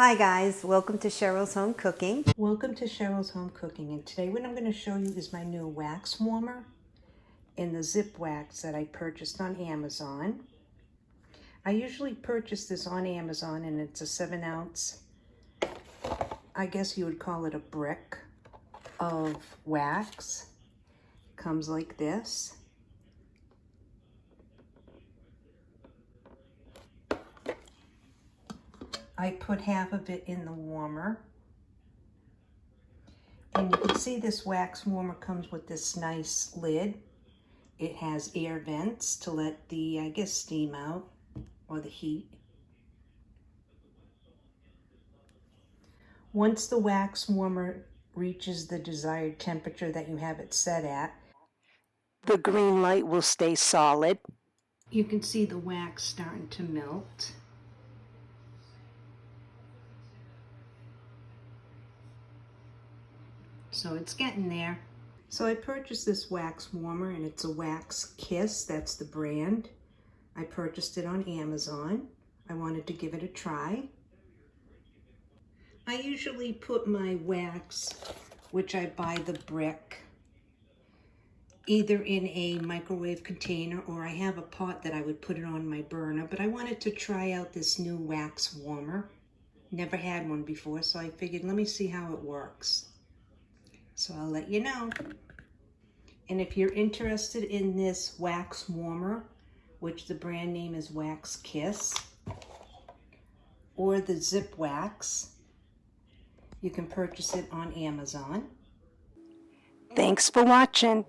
Hi guys, welcome to Cheryl's Home Cooking. Welcome to Cheryl's Home Cooking and today what I'm going to show you is my new wax warmer in the zip wax that I purchased on Amazon. I usually purchase this on Amazon and it's a 7 ounce, I guess you would call it a brick of wax. Comes like this. I put half of it in the warmer. And you can see this wax warmer comes with this nice lid. It has air vents to let the, I guess, steam out or the heat. Once the wax warmer reaches the desired temperature that you have it set at, the green light will stay solid. You can see the wax starting to melt. So it's getting there. So I purchased this wax warmer and it's a Wax Kiss, that's the brand. I purchased it on Amazon. I wanted to give it a try. I usually put my wax, which I buy the brick, either in a microwave container or I have a pot that I would put it on my burner, but I wanted to try out this new wax warmer. Never had one before, so I figured let me see how it works. So I'll let you know. And if you're interested in this wax warmer, which the brand name is Wax Kiss, or the Zip Wax, you can purchase it on Amazon. Thanks for watching.